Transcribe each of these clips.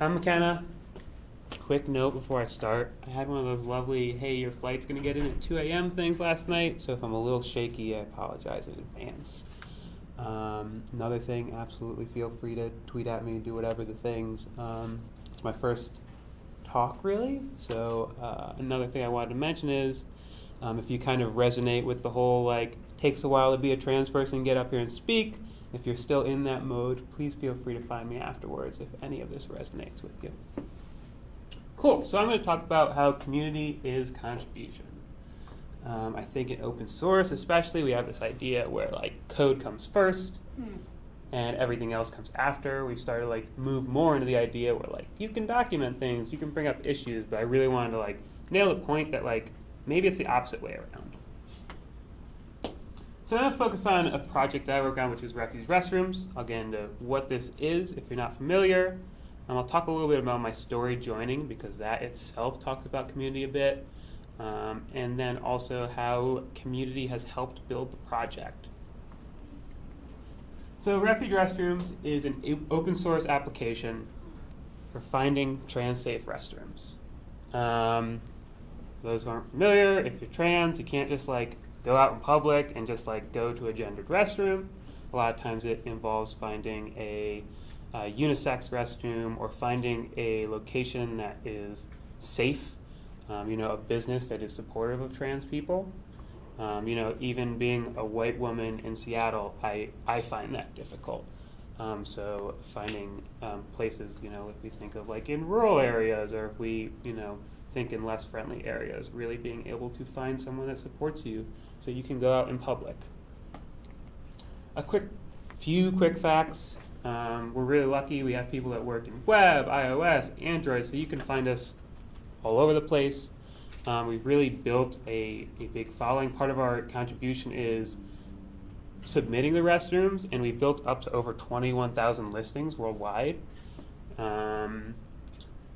I'm McKenna. Quick note before I start. I had one of those lovely, hey, your flight's gonna get in at 2 a.m. things last night, so if I'm a little shaky, I apologize in advance. Um, another thing, absolutely feel free to tweet at me, and do whatever the things. Um, it's my first talk, really, so uh, another thing I wanted to mention is um, if you kind of resonate with the whole, like, takes a while to be a trans person, get up here and speak. If you're still in that mode, please feel free to find me afterwards if any of this resonates with you. Cool, so I'm going to talk about how community is contribution. Um, I think in open source, especially, we have this idea where like code comes first Hmm. and everything else comes after. We started like move more into the idea where like you can document things, you can bring up issues, but I really wanted to like nail the point that like maybe it's the opposite way around. So I'm going to focus on a project that I work on, which is Refuge Restrooms. I'll get into what this is if you're not familiar. Um, I'll talk a little bit about my story joining because that itself talks about community a bit. Um, and then also how community has helped build the project. So Refuge Restrooms is an open source application for finding trans safe restrooms. Um, those who aren't familiar, if you're trans, you can't just like go out in public and just like go to a gendered restroom. A lot of times it involves finding a, uh unisex restroom or finding a location that is safe. Um, you know, a business that is supportive of trans people. Um, you know, even being a white woman in Seattle, I, I find that difficult. Um, so finding um, places, you know, if we think of like in rural areas or if we, you know, think in less friendly areas, really being able to find someone that supports you so you can go out in public. A quick few quick facts. Um, we're really lucky. We have people that work in web, iOS, Android, so you can find us all over the place. Um, we've really built a, a big following. Part of our contribution is submitting the restrooms, and we've built up to over 21,000 listings worldwide. Um,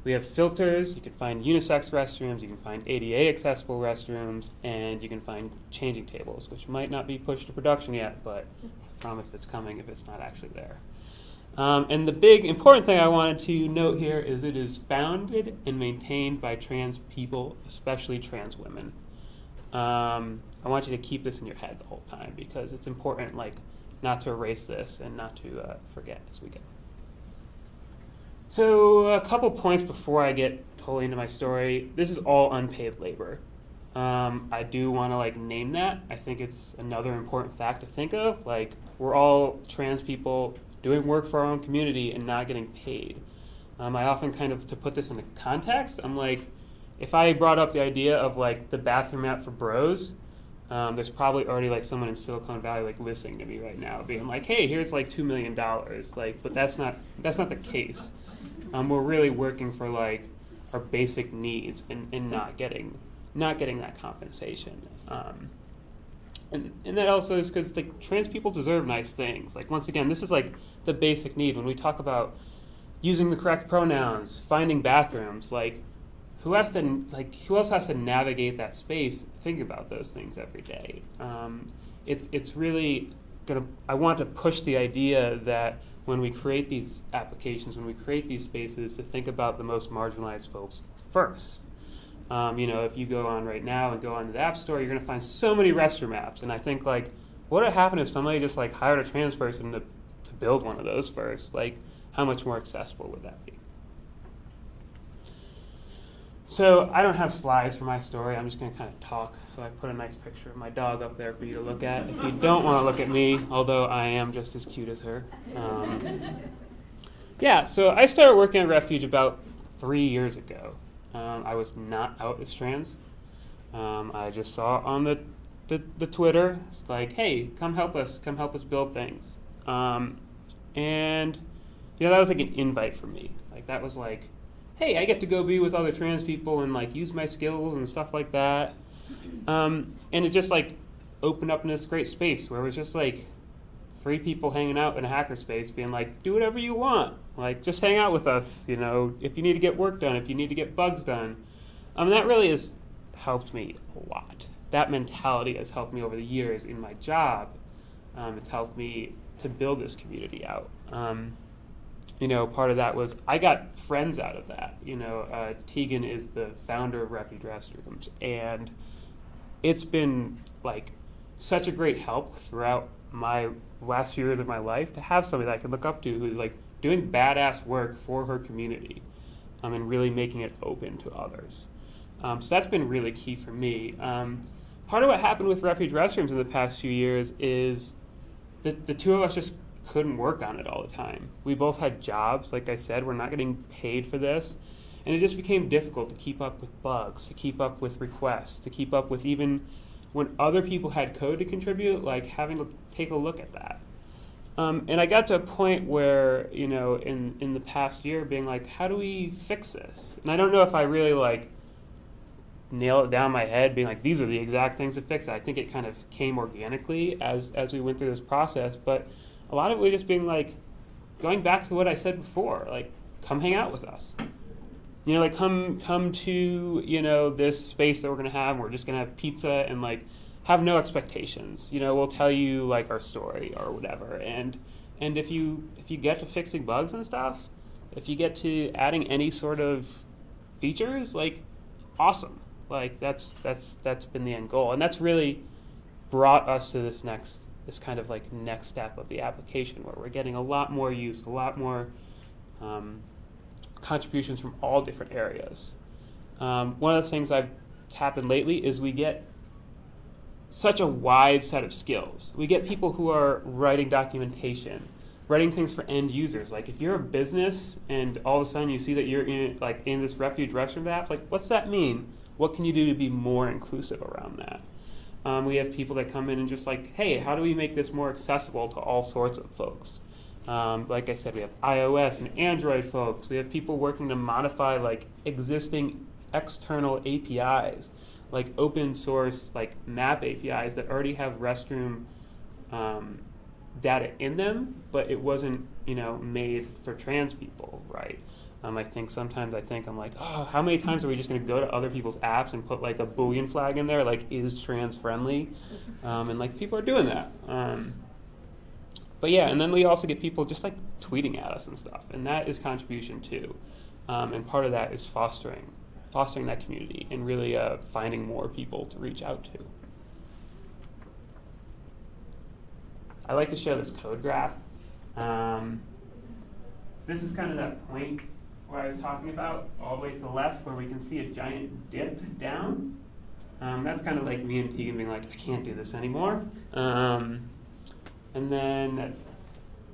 we have filters. You can find unisex restrooms, you can find ADA accessible restrooms, and you can find changing tables, which might not be pushed to production yet, but I promise it's coming if it's not actually there. Um, and the big important thing I wanted to note here is it is founded and maintained by trans people, especially trans women. Um, I want you to keep this in your head the whole time because it's important, like, not to erase this and not to uh, forget as we go. So, a couple points before I get totally into my story. This is all unpaid labor. Um, I do want to like name that. I think it's another important fact to think of. Like, we're all trans people doing work for our own community and not getting paid. Um, I often kind of to put this into context. I'm like, if I brought up the idea of like the bathroom app for bros, um, there's probably already like someone in Silicon Valley like listening to me right now, being like, "Hey, here's like two million dollars." Like, but that's not that's not the case. Um, we're really working for like our basic needs and, and not getting not getting that compensation. Um, and, and that also is because like trans people deserve nice things. Like once again, this is like the basic need when we talk about using the correct pronouns, finding bathrooms. Like who has to like who else has to navigate that space? Think about those things every day. Um, it's it's really gonna. I want to push the idea that when we create these applications, when we create these spaces, to think about the most marginalized folks first. Um, you know, if you go on right now and go on the App Store, you're going to find so many restroom apps. And I think, like, what would happen if somebody just, like, hired a trans person to, to build one of those first? Like, how much more accessible would that be? So I don't have slides for my story. I'm just going to kind of talk. So I put a nice picture of my dog up there for you to look at. If you don't want to look at me, although I am just as cute as her. Um, yeah, so I started working at Refuge about three years ago. Um, I was not out as trans. Um, I just saw on the, the, the Twitter, it's like, hey, come help us, come help us build things. Um, and, you know, that was like an invite for me. Like, that was like, hey, I get to go be with other trans people and like use my skills and stuff like that. Um, and it just like opened up in this great space where it was just like three people hanging out in a hackerspace being like, do whatever you want. Like, just hang out with us, you know, if you need to get work done, if you need to get bugs done. Um, that really has helped me a lot. That mentality has helped me over the years in my job. Um, it's helped me to build this community out. Um, you know, part of that was I got friends out of that. You know, uh, Teagan is the founder of Refuge Restrooms, and it's been like such a great help throughout my last few years of my life to have somebody that I can look up to who's like doing badass work for her community um, and really making it open to others. Um, so that's been really key for me. Um, part of what happened with refuge restrooms in the past few years is that the two of us just couldn't work on it all the time. We both had jobs, like I said, we're not getting paid for this. And it just became difficult to keep up with bugs, to keep up with requests, to keep up with even when other people had code to contribute, like having to take a look at that. Um, and I got to a point where, you know, in, in the past year, being like, how do we fix this? And I don't know if I really like nail it down my head, being like, these are the exact things to fix. I think it kind of came organically as as we went through this process, but a lot of it was just being like, going back to what I said before, like, come hang out with us. You know, like come come to you know this space that we're gonna have. We're just gonna have pizza and like have no expectations. You know, we'll tell you like our story or whatever. And and if you if you get to fixing bugs and stuff, if you get to adding any sort of features, like awesome. Like that's that's that's been the end goal, and that's really brought us to this next this kind of like next step of the application where we're getting a lot more use, a lot more um, contributions from all different areas. Um, one of the things I've happened lately is we get such a wide set of skills. We get people who are writing documentation, writing things for end users. Like if you're a business and all of a sudden you see that you're in like in this refuge restroom app, like what's that mean? What can you do to be more inclusive around that? Um, we have people that come in and just like, hey, how do we make this more accessible to all sorts of folks? Um, like I said, we have iOS and Android folks. We have people working to modify like existing external APIs, like open source like map APIs that already have restroom um, data in them, but it wasn't you know made for trans people, right? Um, I think sometimes I think I'm like, oh, how many times are we just going to go to other people's apps and put like a boolean flag in there, like is trans friendly, um, and like people are doing that. Um, but yeah, and then we also get people just like tweeting at us and stuff, and that is contribution too. Um, and part of that is fostering, fostering that community and really uh, finding more people to reach out to. I like to show this code graph. Um, this is kind of that point where I was talking about, all the way to the left, where we can see a giant dip down. Um, that's kind of like me and Teagan being like, I can't do this anymore. Um, and then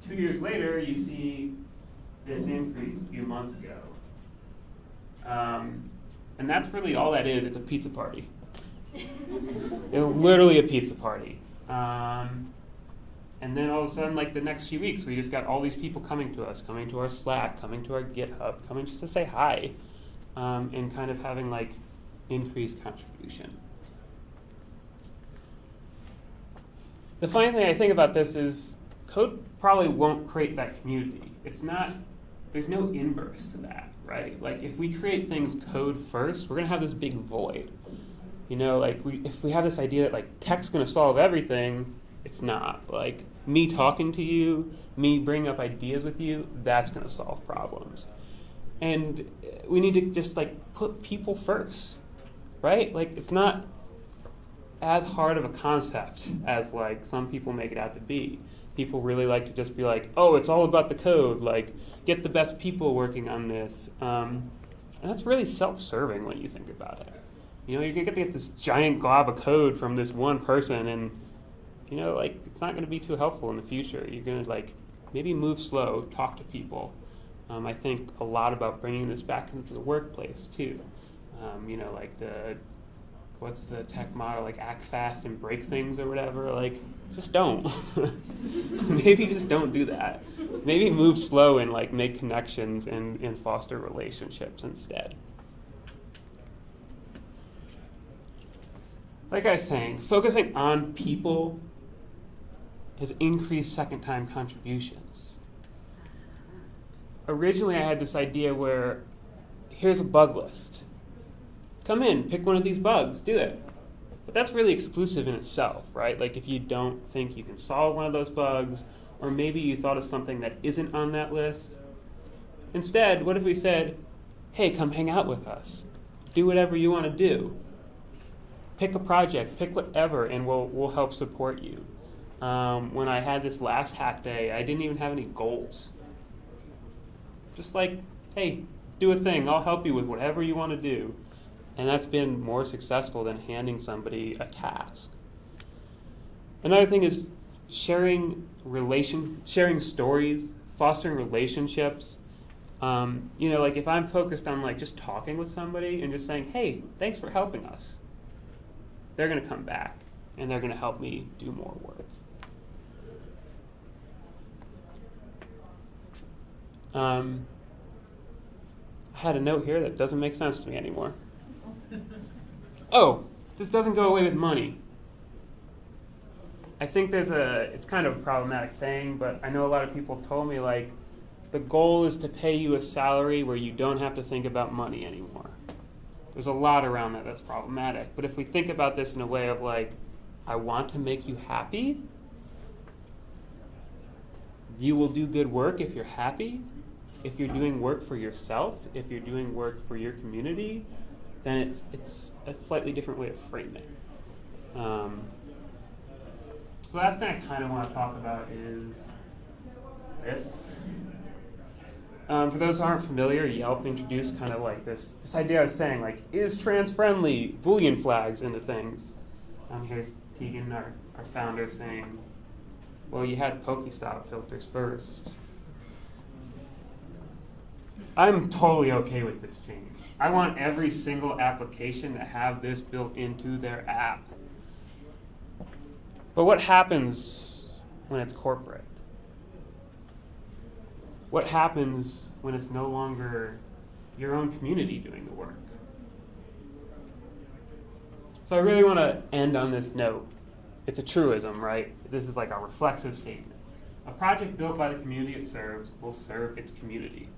two years later, you see this increase a few months ago. Um, and that's really all that is. It's a pizza party. it's literally a pizza party. Um, and then all of a sudden, like the next few weeks, we just got all these people coming to us, coming to our Slack, coming to our GitHub, coming just to say hi, um, and kind of having like increased contribution. The funny thing I think about this is code probably won't create that community. It's not, there's no inverse to that, right? Like if we create things code first, we're gonna have this big void. You know, like we, if we have this idea that like tech's gonna solve everything, it's not. Like me talking to you, me bringing up ideas with you, that's going to solve problems. And we need to just like put people first, right? Like it's not as hard of a concept as like some people make it out to be. People really like to just be like, oh, it's all about the code. Like, get the best people working on this. Um, and that's really self-serving when you think about it. You know, you're gonna get this giant glob of code from this one person, and you know, like it's not going to be too helpful in the future. You're going to like maybe move slow, talk to people. Um, I think a lot about bringing this back into the workplace too. Um, you know, like the what's the tech model like act fast and break things or whatever. Like just don't. maybe just don't do that. Maybe move slow and like make connections and, and foster relationships instead. Like I was saying, focusing on people has increased second time contributions. Originally, I had this idea where here's a bug list. Come in, pick one of these bugs, do it. But that's really exclusive in itself, right? Like if you don't think you can solve one of those bugs, or maybe you thought of something that isn't on that list, Instead, what if we said, hey, come hang out with us? Do whatever you want to do. Pick a project, pick whatever, and we'll, we'll help support you. Um, when I had this last hack day, I didn't even have any goals. Just like, hey, do a thing, I'll help you with whatever you want to do. And that's been more successful than handing somebody a task. Another thing is sharing relation, sharing stories, fostering relationships. Um, you know, like if I'm focused on like just talking with somebody and just saying, "Hey, thanks for helping us," they're gonna come back and they're gonna help me do more work. Um, I had a note here that doesn't make sense to me anymore. Oh, this doesn't go away with money. I think there's a, it's kind of a problematic saying, but I know a lot of people have told me like, the goal is to pay you a salary where you don't have to think about money anymore. There's a lot around that that's problematic. But if we think about this in a way of like, I want to make you happy, you will do good work if you're happy. If you're doing work for yourself, if you're doing work for your community, then it's it's a slightly different way of framing. it. Um, the last thing I kind of want to talk about is this. Um, for those who aren't familiar, Yelp introduced kind of like this this idea I was saying, like, is trans friendly Boolean flags into things. Um, here's Teagan, our, our founder, saying, well, you had Pokestop filters first. I'm totally okay with this change. I want every single application to have this built into their app. But what happens when it's corporate? What happens when it's no longer your own community doing the work? So I really want to end on this note. It's a truism, right? This is like a reflexive statement. A project built by the community it serves will serve its community.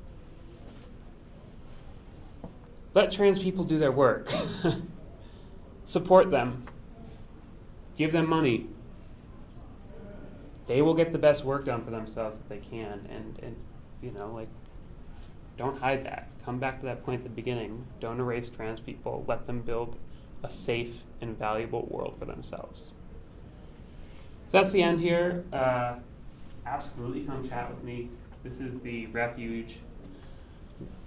Let trans people do their work. Support them. Give them money. They will get the best work done for themselves that they can. And, and you know, like, don't hide that. Come back to that point at the beginning. Don't erase trans people. Let them build a safe and valuable world for themselves. That's the end here. Uh, absolutely come chat with me. This is the Refuge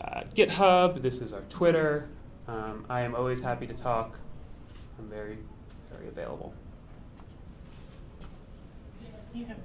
uh, GitHub. This is our Twitter. Um, I am always happy to talk. I'm very, very available. You have